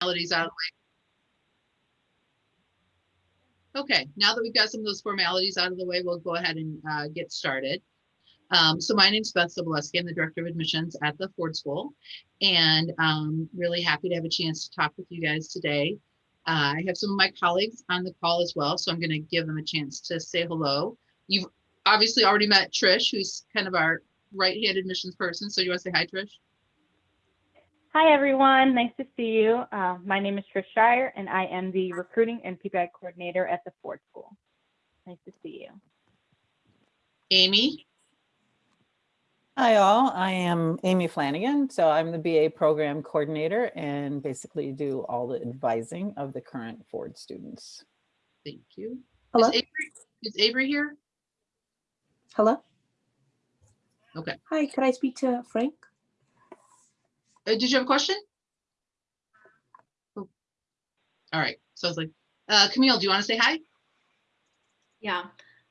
formalities out of the way. Okay, now that we've got some of those formalities out of the way, we'll go ahead and uh, get started. Um, so my name is Beth Sobolewski. I'm the Director of Admissions at the Ford School and um, really happy to have a chance to talk with you guys today. Uh, I have some of my colleagues on the call as well, so I'm going to give them a chance to say hello. You've obviously already met Trish, who's kind of our right-hand admissions person. So you want to say hi, Trish? Hi, everyone. Nice to see you. Uh, my name is Trish Shire, and I am the recruiting and PPI coordinator at the Ford School. Nice to see you. Amy? Hi all, I am Amy Flanagan. So I'm the BA program coordinator and basically do all the advising of the current Ford students. Thank you. Hello? Is Avery, is Avery here? Hello? Okay. Hi, could I speak to Frank? Uh, did you have a question? Oh. All right, so I was like, uh, Camille, do you want to say hi? Yeah.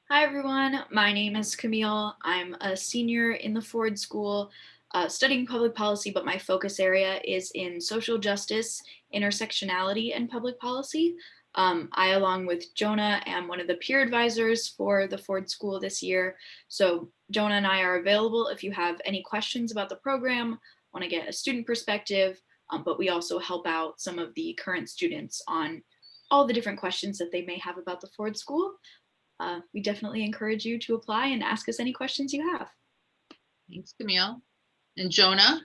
Hi, everyone. My name is Camille. I'm a senior in the Ford School uh, studying public policy, but my focus area is in social justice, intersectionality, and public policy. Um, I, along with Jonah, am one of the peer advisors for the Ford School this year. So Jonah and I are available if you have any questions about the program, want to get a student perspective, um, but we also help out some of the current students on all the different questions that they may have about the Ford School uh, we definitely encourage you to apply and ask us any questions you have. Thanks, Camille. And Jonah?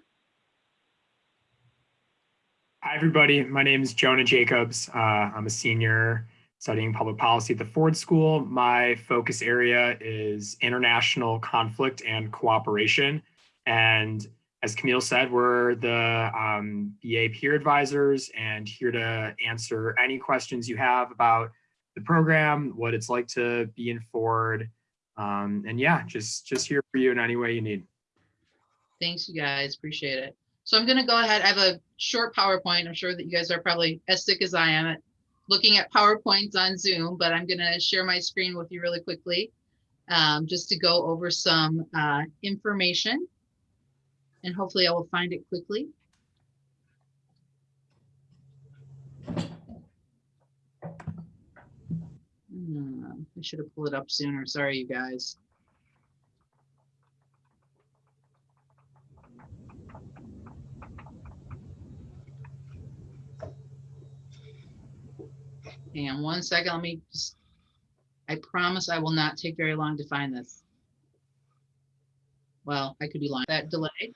Hi, everybody. My name is Jonah Jacobs. Uh, I'm a senior studying public policy at the Ford School. My focus area is international conflict and cooperation. And as Camille said, we're the um, BA peer advisors and here to answer any questions you have about the program, what it's like to be in Ford. Um, and yeah, just, just here for you in any way you need. Thanks, you guys. Appreciate it. So I'm going to go ahead. I have a short PowerPoint. I'm sure that you guys are probably as sick as I am at looking at PowerPoints on Zoom, but I'm going to share my screen with you really quickly um, just to go over some uh, information. And hopefully I will find it quickly. Hmm, I should have pulled it up sooner. Sorry, you guys. On one second. Let me just, I promise I will not take very long to find this. Well, I could be lying. That delay.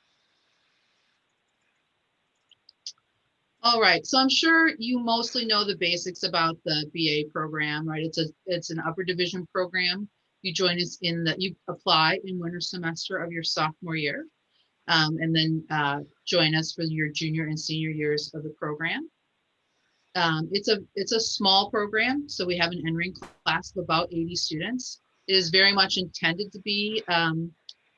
All right, so I'm sure you mostly know the basics about the BA program, right? It's a it's an upper division program. You join us in the you apply in winter semester of your sophomore year, um, and then uh, join us for your junior and senior years of the program. Um, it's a it's a small program, so we have an entering class of about 80 students. It is very much intended to be um,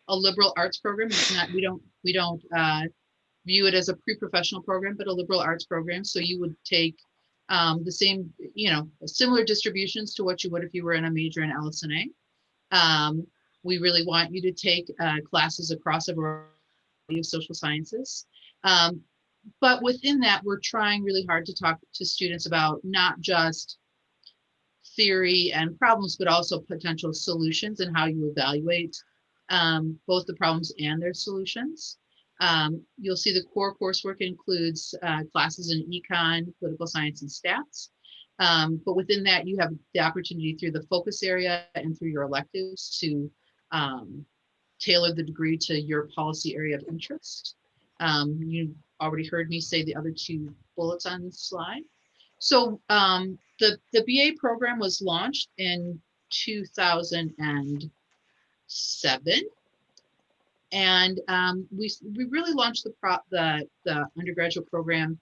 a liberal arts program. It's not we don't we don't uh, view it as a pre-professional program, but a liberal arts program. So you would take um, the same, you know, similar distributions to what you would if you were in a major in LS&A. Um, we really want you to take uh, classes across a variety of social sciences. Um, but within that, we're trying really hard to talk to students about not just theory and problems, but also potential solutions and how you evaluate um, both the problems and their solutions. Um, you'll see the core coursework includes uh, classes in econ, political science, and stats. Um, but within that, you have the opportunity through the focus area and through your electives to um, tailor the degree to your policy area of interest. Um, you already heard me say the other two bullets on this slide. So um, the, the BA program was launched in 2007 and um, we, we really launched the, pro the, the undergraduate program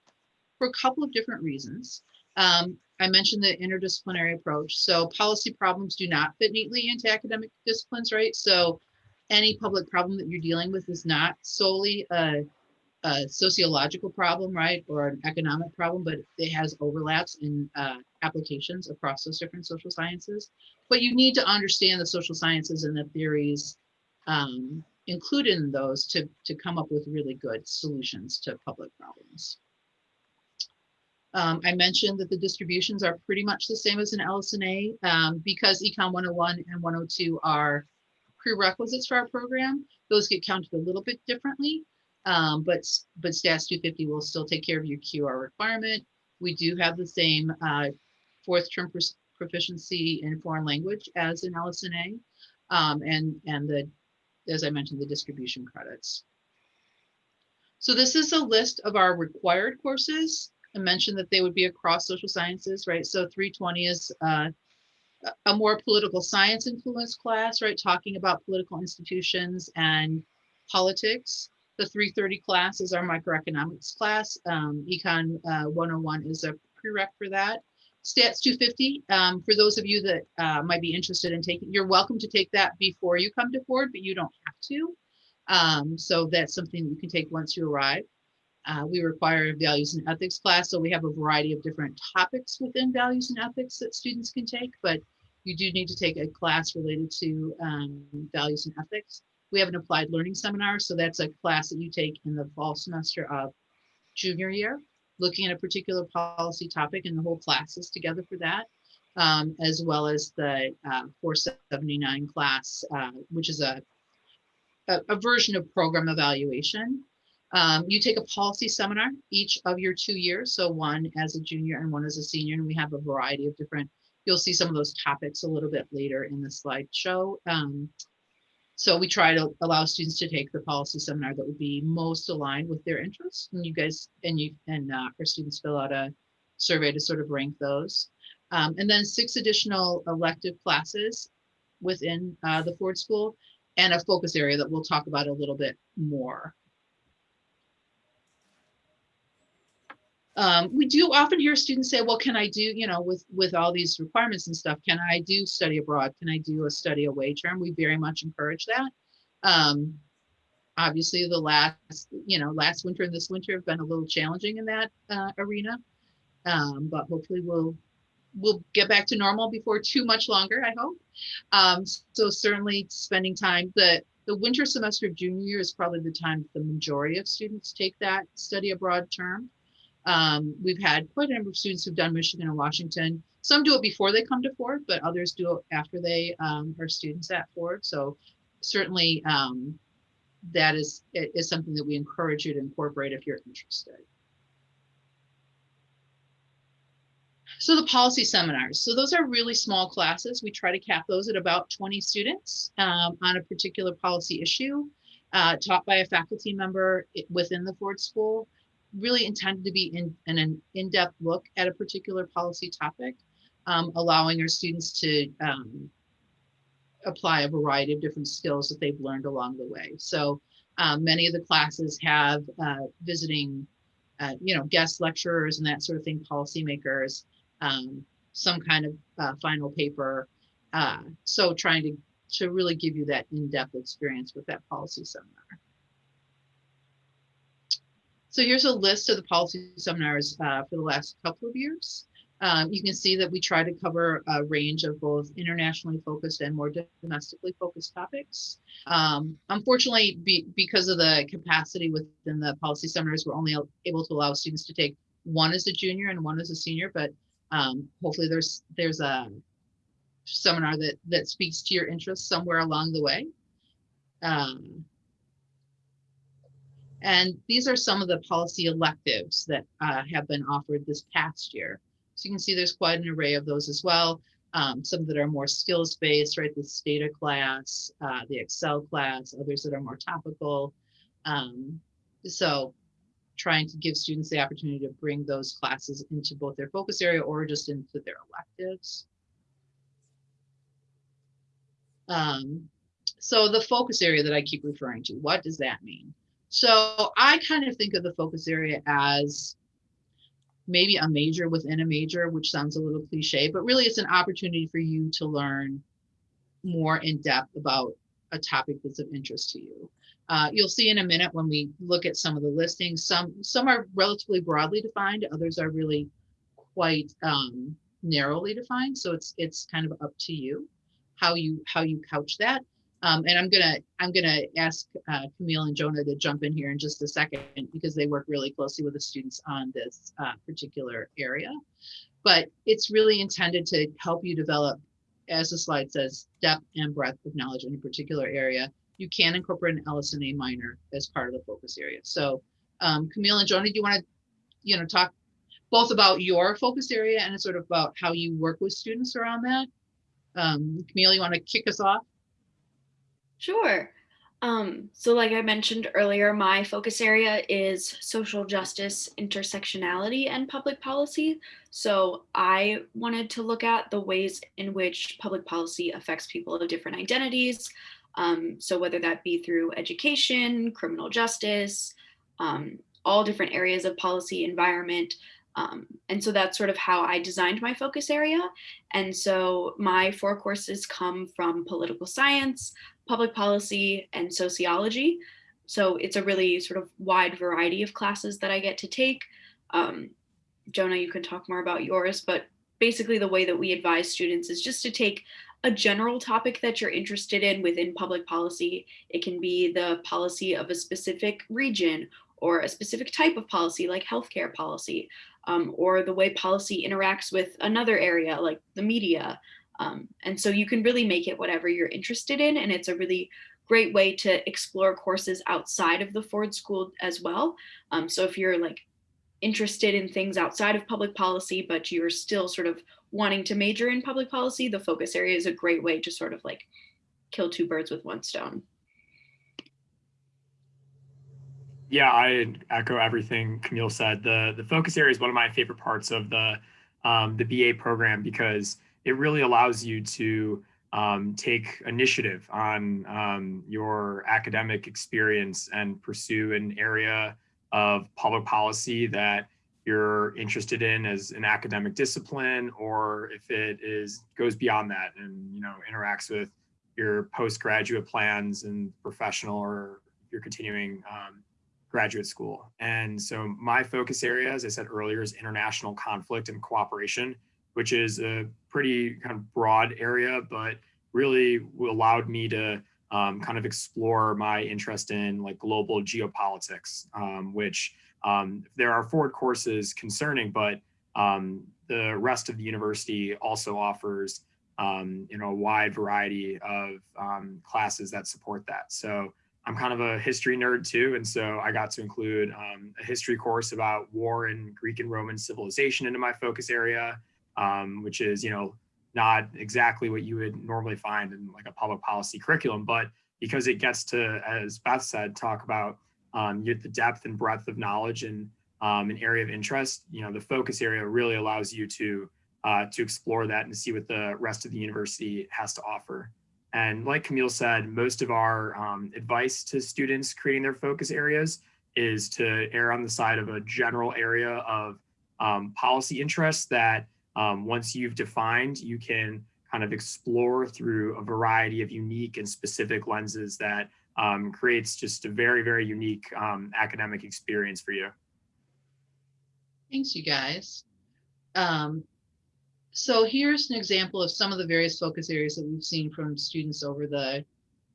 for a couple of different reasons. Um, I mentioned the interdisciplinary approach. So policy problems do not fit neatly into academic disciplines, right? So any public problem that you're dealing with is not solely a, a sociological problem, right? Or an economic problem, but it has overlaps in uh, applications across those different social sciences. But you need to understand the social sciences and the theories um, included in those to, to come up with really good solutions to public problems. Um, I mentioned that the distributions are pretty much the same as an LS&A um, because Econ 101 and 102 are prerequisites for our program. Those get counted a little bit differently, um, but but Stats 250 will still take care of your QR requirement. We do have the same uh, fourth term proficiency in foreign language as an LS&A, um, and and the as I mentioned the distribution credits. So this is a list of our required courses. I mentioned that they would be across social sciences, right? So 320 is uh, a- more political science influence class, right? Talking about political institutions and politics. The 330 class is our microeconomics class. Um, Econ uh, 101 is a prereq for that. Stats 250, um, for those of you that uh, might be interested in taking, you're welcome to take that before you come to Ford, but you don't have to. Um, so that's something you can take once you arrive. Uh, we require a values and ethics class, so we have a variety of different topics within values and ethics that students can take, but you do need to take a class related to um, values and ethics. We have an applied learning seminar, so that's a class that you take in the fall semester of junior year, looking at a particular policy topic, and the whole class is together for that, um, as well as the uh, 479 class, uh, which is a, a, a version of program evaluation. Um, you take a policy seminar each of your two years, so one as a junior and one as a senior, and we have a variety of different, you'll see some of those topics a little bit later in the slideshow. Um, so we try to allow students to take the policy seminar that would be most aligned with their interests. And you guys, and you, and uh, our students fill out a survey to sort of rank those. Um, and then six additional elective classes within uh, the Ford School and a focus area that we'll talk about a little bit more. Um, we do often hear students say, well, can I do, you know, with, with all these requirements and stuff, can I do study abroad? Can I do a study away term? We very much encourage that. Um, obviously the last, you know, last winter and this winter have been a little challenging in that uh, arena. Um, but hopefully we'll, we'll get back to normal before too much longer, I hope. Um, so certainly spending time, the, the winter semester of junior year is probably the time the majority of students take that study abroad term. Um, we've had quite a number of students who've done Michigan and Washington. Some do it before they come to Ford, but others do it after they um, are students at Ford. So certainly um, that is, is something that we encourage you to incorporate if you're interested. So the policy seminars. So those are really small classes. We try to cap those at about 20 students um, on a particular policy issue uh, taught by a faculty member within the Ford School really intended to be in, in an in-depth look at a particular policy topic, um, allowing our students to um, apply a variety of different skills that they've learned along the way. So um, many of the classes have uh, visiting, uh, you know, guest lecturers and that sort of thing, policymakers, um, some kind of uh, final paper. Uh, so trying to, to really give you that in-depth experience with that policy seminar. So here's a list of the policy seminars uh, for the last couple of years. Um, you can see that we try to cover a range of both internationally focused and more domestically focused topics. Um, unfortunately, be, because of the capacity within the policy seminars, we're only able to allow students to take one as a junior and one as a senior, but um, hopefully there's there's a seminar that that speaks to your interests somewhere along the way. Um, and these are some of the policy electives that uh, have been offered this past year. So you can see there's quite an array of those as well. Um, some that are more skills based, right? The STATA class, uh, the Excel class, others that are more topical. Um, so trying to give students the opportunity to bring those classes into both their focus area or just into their electives. Um, so the focus area that I keep referring to, what does that mean? So I kind of think of the focus area as maybe a major within a major, which sounds a little cliche, but really it's an opportunity for you to learn more in depth about a topic that's of interest to you. Uh, you'll see in a minute when we look at some of the listings, some some are relatively broadly defined, others are really quite um, narrowly defined. So it's it's kind of up to you how you how you couch that. Um, and I'm gonna, I'm gonna ask uh, Camille and Jonah to jump in here in just a second because they work really closely with the students on this uh, particular area. But it's really intended to help you develop, as the slide says, depth and breadth of knowledge in a particular area. You can incorporate an LS&A minor as part of the focus area. So um, Camille and Jonah, do you want to, you know, talk both about your focus area and sort of about how you work with students around that? Um, Camille, you want to kick us off? Sure. Um, so like I mentioned earlier, my focus area is social justice, intersectionality, and public policy. So I wanted to look at the ways in which public policy affects people of different identities. Um, so whether that be through education, criminal justice, um, all different areas of policy, environment. Um, and so that's sort of how I designed my focus area. And so my four courses come from political science, public policy, and sociology. So it's a really sort of wide variety of classes that I get to take. Um, Jonah, you can talk more about yours, but basically the way that we advise students is just to take a general topic that you're interested in within public policy. It can be the policy of a specific region or a specific type of policy like healthcare policy, um, or the way policy interacts with another area like the media. Um, and so you can really make it whatever you're interested in. And it's a really great way to explore courses outside of the Ford School as well. Um, so if you're like interested in things outside of public policy, but you're still sort of wanting to major in public policy, the focus area is a great way to sort of like kill two birds with one stone. Yeah, I echo everything Camille said. The the focus area is one of my favorite parts of the um, the BA program because it really allows you to um, take initiative on um, your academic experience and pursue an area of public policy that you're interested in as an academic discipline, or if it is goes beyond that and you know interacts with your postgraduate plans and professional or your continuing um, graduate school. And so my focus area, as I said earlier, is international conflict and cooperation, which is a pretty kind of broad area, but really allowed me to um, kind of explore my interest in like global geopolitics, um, which um, there are Ford courses concerning, but um, the rest of the university also offers um, you know a wide variety of classes that support that. So I'm kind of a history nerd too, and so I got to include um, a history course about war and Greek and Roman civilization into my focus area, um, which is you know not exactly what you would normally find in like a public policy curriculum, but because it gets to, as Beth said, talk about um, the depth and breadth of knowledge and um, an area of interest, you know, the focus area really allows you to uh, to explore that and see what the rest of the university has to offer. And like Camille said, most of our um, advice to students creating their focus areas is to err on the side of a general area of um, policy interests that um, once you've defined, you can kind of explore through a variety of unique and specific lenses that um, creates just a very, very unique um, academic experience for you. Thanks, you guys. Um, so here's an example of some of the various focus areas that we've seen from students over the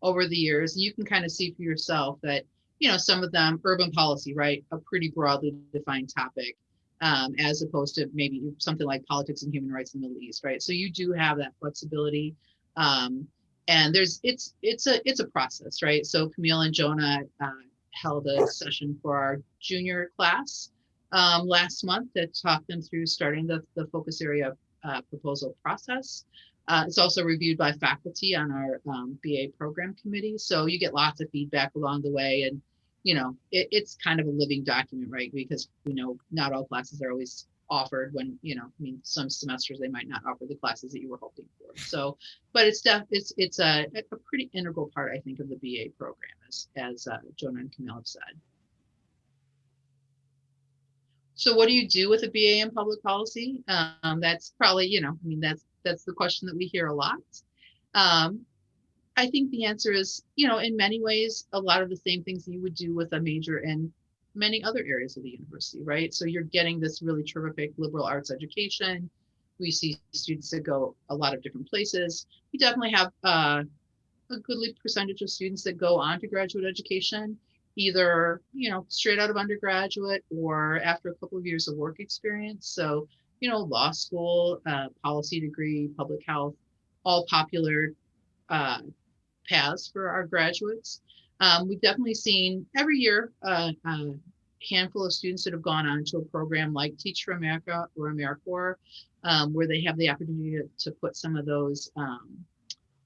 over the years. And you can kind of see for yourself that, you know, some of them, urban policy, right, a pretty broadly defined topic, um, as opposed to maybe something like politics and human rights in the Middle East, right? So you do have that flexibility. Um, and there's it's it's a it's a process, right? So Camille and Jonah uh, held a session for our junior class um, last month that talked them through starting the, the focus area uh, proposal process. Uh, it's also reviewed by faculty on our um, BA program committee. So you get lots of feedback along the way. And, you know, it, it's kind of a living document, right? Because, you know, not all classes are always offered when, you know, I mean, some semesters they might not offer the classes that you were hoping for. So, but it's def it's, it's a, a pretty integral part, I think, of the BA program, as, as uh, Jonah and Camille have said. So what do you do with a BA in public policy? Um, that's probably, you know, I mean, that's that's the question that we hear a lot. Um, I think the answer is, you know, in many ways, a lot of the same things you would do with a major in many other areas of the university, right? So you're getting this really terrific liberal arts education. We see students that go a lot of different places. We definitely have uh, a goodly percentage of students that go on to graduate education, either, you know, straight out of undergraduate or after a couple of years of work experience. So, you know, law school, uh, policy degree, public health, all popular uh, paths for our graduates. Um, we've definitely seen every year uh, a handful of students that have gone on to a program like Teach for America or AmeriCorps, um, where they have the opportunity to, to put some of those um,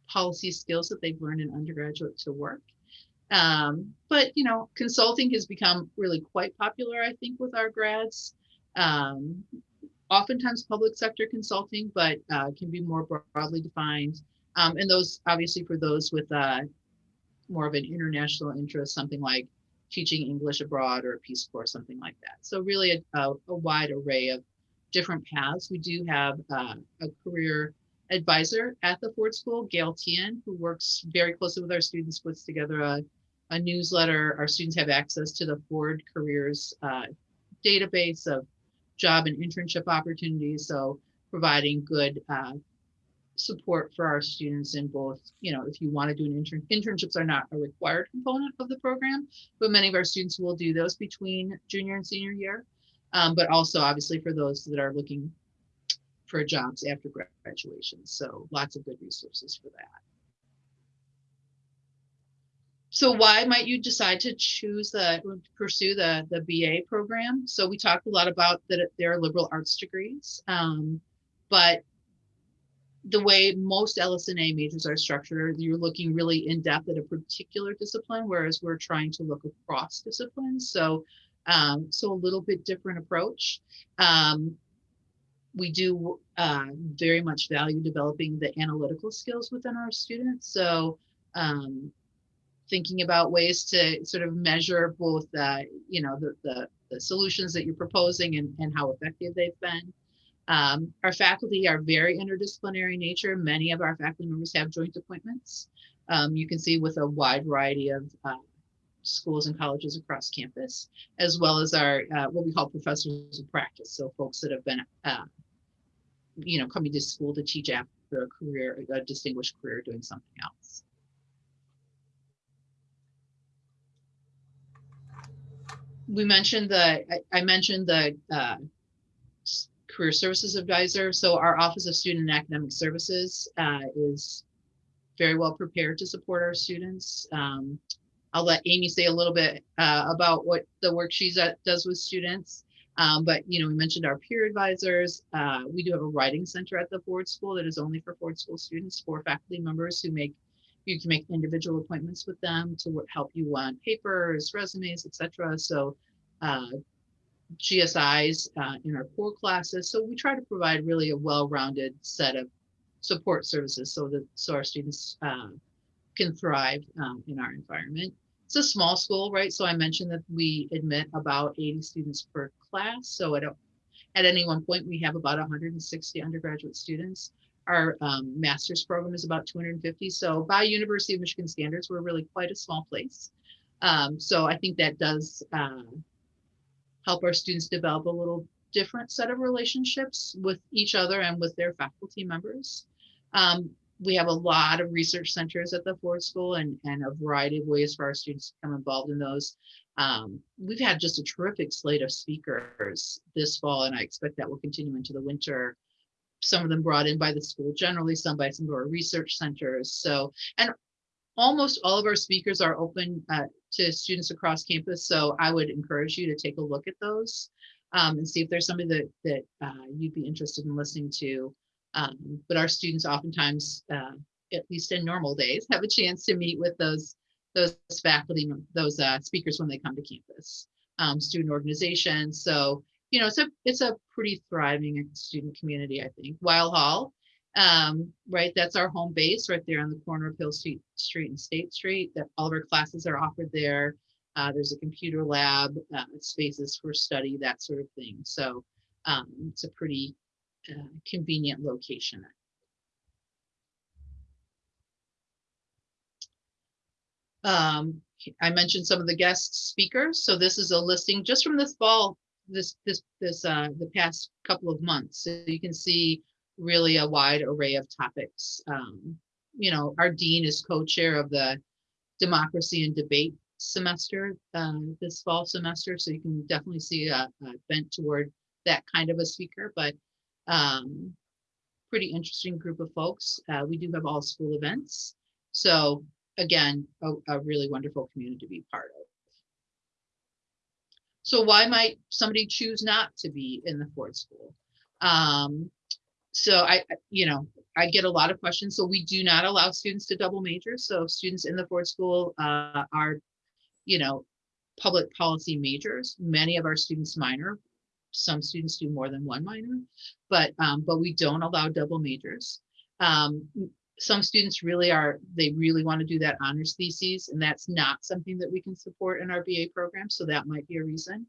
policy skills that they've learned in undergraduate to work. Um, but you know, consulting has become really quite popular, I think, with our grads. Oftentimes public sector consulting, but uh, can be more broadly defined. Um, and those, obviously, for those with uh, more of an international interest, something like teaching English abroad or a Peace Corps, something like that. So really a, a, a wide array of different paths. We do have uh, a career advisor at the Ford School, Gail Tian, who works very closely with our students, puts together a, a newsletter. Our students have access to the Ford Careers uh, database of job and internship opportunities. So providing good uh, support for our students in both, you know, if you want to do an intern, internships are not a required component of the program, but many of our students will do those between junior and senior year. Um, but also obviously for those that are looking for jobs after graduation. So lots of good resources for that. So why might you decide to choose the pursue the the BA program? So we talked a lot about that there are liberal arts degrees, um, but the way most LS&A majors are structured, you're looking really in depth at a particular discipline, whereas we're trying to look across disciplines. So, um, so a little bit different approach. Um, we do uh, very much value developing the analytical skills within our students. So um, thinking about ways to sort of measure both, uh, you know, the, the, the, solutions that you're proposing and, and how effective they've been. Um, our faculty are very interdisciplinary in nature. Many of our faculty members have joint appointments. Um, you can see with a wide variety of uh, schools and colleges across campus, as well as our uh, what we call professors of practice. So folks that have been, uh, you know, coming to school to teach after a career, a distinguished career doing something else. We mentioned the, I, I mentioned the uh, career services advisor. So our Office of Student and Academic Services uh, is very well prepared to support our students. Um, I'll let Amy say a little bit uh, about what the work she does with students. Um, but, you know, we mentioned our peer advisors. Uh, we do have a writing center at the Ford School that is only for Ford School students, for faculty members who make, you can make individual appointments with them to help you on papers, resumes, etc. So uh, GSIs uh, in our core classes. So we try to provide really a well-rounded set of support services so that so our students uh, can thrive um, in our environment. It's a small school, right? So I mentioned that we admit about 80 students per class. So at, a, at any one point, we have about 160 undergraduate students. Our um, master's program is about 250. So by University of Michigan standards, we're really quite a small place. Um, so I think that does uh, help our students develop a little different set of relationships with each other and with their faculty members. Um, we have a lot of research centers at the Ford School and, and a variety of ways for our students to become involved in those. Um, we've had just a terrific slate of speakers this fall, and I expect that will continue into the winter. Some of them brought in by the school generally, some by some of our research centers. So, and almost all of our speakers are open uh, to students across campus. So I would encourage you to take a look at those um, and see if there's somebody that, that uh, you'd be interested in listening to. Um, but our students oftentimes, uh, at least in normal days, have a chance to meet with those those faculty, those uh, speakers when they come to campus, um, student organizations. So, you know, it's a, it's a pretty thriving student community, I think. Weill Hall, um, right, that's our home base right there on the corner of Hill Street, Street and State Street. That all of our classes are offered there. Uh, there's a computer lab, uh, spaces for study, that sort of thing. So um, it's a pretty uh, convenient location. Um, I mentioned some of the guest speakers. So this is a listing just from this fall, this this this uh, the past couple of months. So you can see really a wide array of topics um, you know, our dean is co-chair of the democracy and debate semester um, this fall semester, so you can definitely see a, a bent toward that kind of a speaker. But um, pretty interesting group of folks. Uh, we do have all school events, so again, a, a really wonderful community to be part of. So why might somebody choose not to be in the Ford School? Um, so I, you know, I get a lot of questions. So we do not allow students to double major. So students in the Ford School uh, are, you know, public policy majors. Many of our students minor. Some students do more than one minor, but um, but we don't allow double majors. Um, some students really are, they really want to do that honors thesis, and that's not something that we can support in our BA program. So that might be a reason.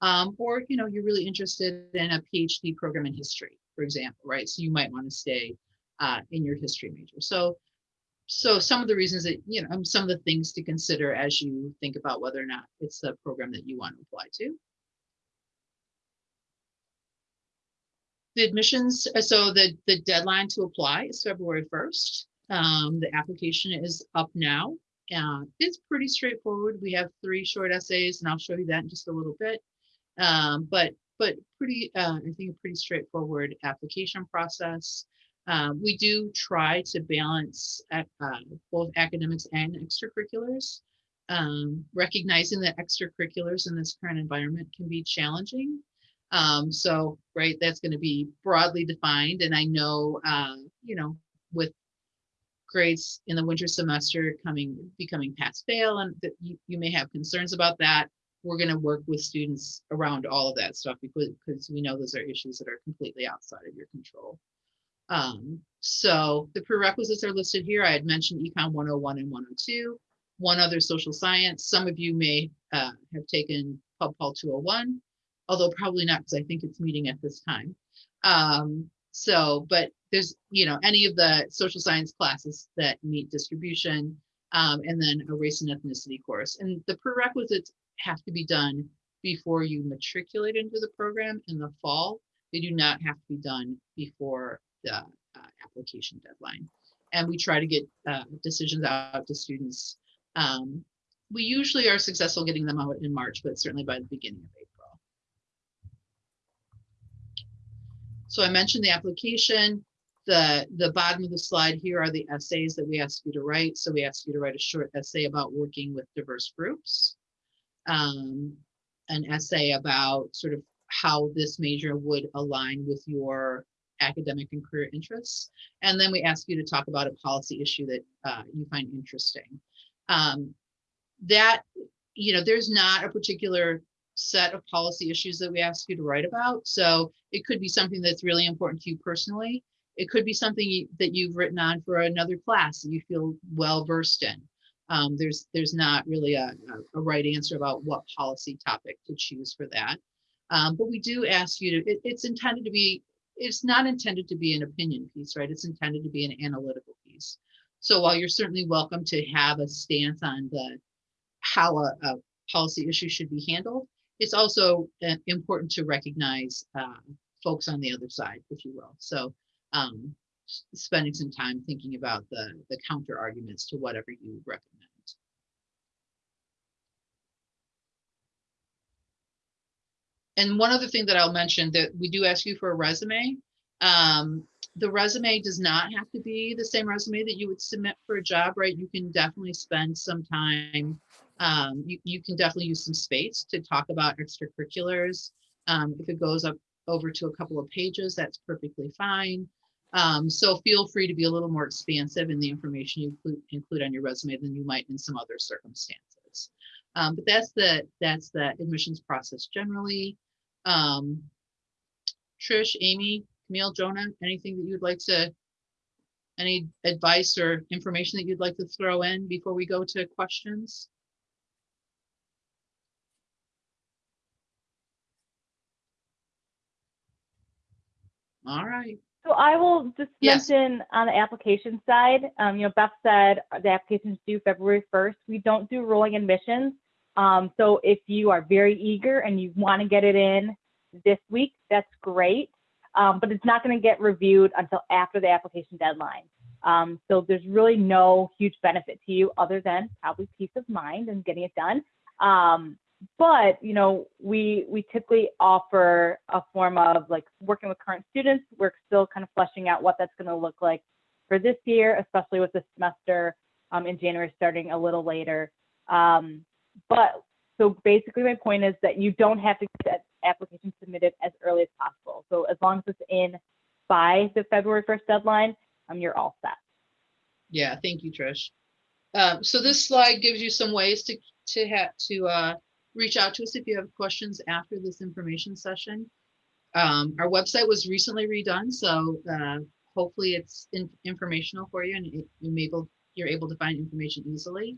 Um, or, you know, you're really interested in a PhD program in history, for example, right? So you might want to stay uh, in your history major. So, so some of the reasons that, you know, some of the things to consider as you think about whether or not it's the program that you want to apply to. The admissions, uh, so the, the deadline to apply is February 1st. Um, the application is up now. Uh, it's pretty straightforward. We have three short essays and I'll show you that in just a little bit. Um, but, but pretty, uh, I think a pretty straightforward application process. Um, we do try to balance ac- uh, both academics and extracurriculars. Um, recognizing that extracurriculars in this current environment can be challenging. Um, so, right, that's going to be broadly defined. And I know, uh, you know, with grades in the winter semester coming, becoming pass fail, and that you, you may have concerns about that. We're going to work with students around all of that stuff because, because we know those are issues that are completely outside of your control. Um, so the prerequisites are listed here. I had mentioned Econ 101 and 102, one other social science. Some of you may uh, have taken Pub Pol 201 although probably not because I think it's meeting at this time. Um, so, but there's, you know, any of the social science classes that meet distribution, um, and then a race and ethnicity course. And the prerequisites have to be done before you matriculate into the program in the fall. They do not have to be done before the uh, application deadline. And we try to get uh, decisions out to students. Um, we usually are successful getting them out in March, but certainly by the beginning of April. So I mentioned the application. The, the bottom of the slide here are the essays that we ask you to write. So we ask you to write a short essay about working with diverse groups. Um, an essay about sort of how this major would align with your academic and career interests. And then we ask you to talk about a policy issue that uh, you find interesting. Um, that, you know, there's not a particular set of policy issues that we ask you to write about. So it could be something that's really important to you personally. It could be something that you've written on for another class that you feel well versed in. Um, there's there's not really a, a, right answer about what policy topic to choose for that. Um, but we do ask you to, it- it's intended to be, it's not intended to be an opinion piece, right? It's intended to be an analytical piece. So while you're certainly welcome to have a stance on the, how a, a policy issue should be handled, it's also uh, important to recognize uh, folks on the other side, if you will. So um, spending some time thinking about the, the counter arguments to whatever you recommend. And one other thing that I'll mention that we do ask you for a resume. Um, the resume does not have to be the same resume that you would submit for a job, right? You can definitely spend some time. Um, you, you can definitely use some space to talk about extracurriculars. Um, if it goes up over to a couple of pages, that's perfectly fine. Um, so feel free to be a little more expansive in the information you include, include on your resume than you might in some other circumstances. Um, but that's the that's the admissions process generally. Um, Trish, Amy, Camille, Jonah, anything that you'd like to, any advice or information that you'd like to throw in before we go to questions? All right. So I will just Yes. mention on the application side, um, you know, Beth said the application's due February 1st. We don't do rolling admissions. Um, so if you are very eager and you want to get it in this week, that's great. Um, but it's not going to get reviewed until after the application deadline. Um, so there's really no huge benefit to you other than probably peace of mind and getting it done. Um, but you know, we we typically offer a form of like working with current students. We're still kind of fleshing out what that's going to look like for this year, especially with the semester um, in January starting a little later. Um, but so basically, my point is that you don't have to get that application submitted as early as possible. So as long as it's in by the February 1st deadline, um, you're all set. Yeah, thank you, Trish. Um, so this slide gives you some ways to, to have, to, uh, reach out to us if you have questions after this information session. Um, our website was recently redone, so, uh, hopefully it's in, informational for you and it- you're able, you're able to find information easily.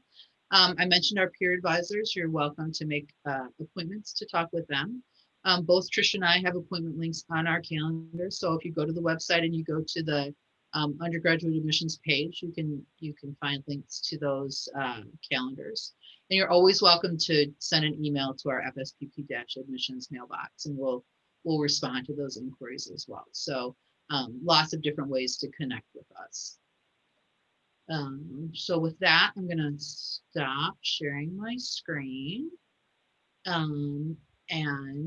Um, I mentioned our peer advisors. You're welcome to make, uh, appointments to talk with them. Um, both Trish and I have appointment links on our calendar, so if you go to the website and you go to the um, undergraduate admissions page, you can, you can find links to those, uh, calendars. And you're always welcome to send an email to our FSPP admissions mailbox and we'll, we'll respond to those inquiries as well. So, um, lots of different ways to connect with us. Um, so with that, I'm gonna stop sharing my screen. Um, and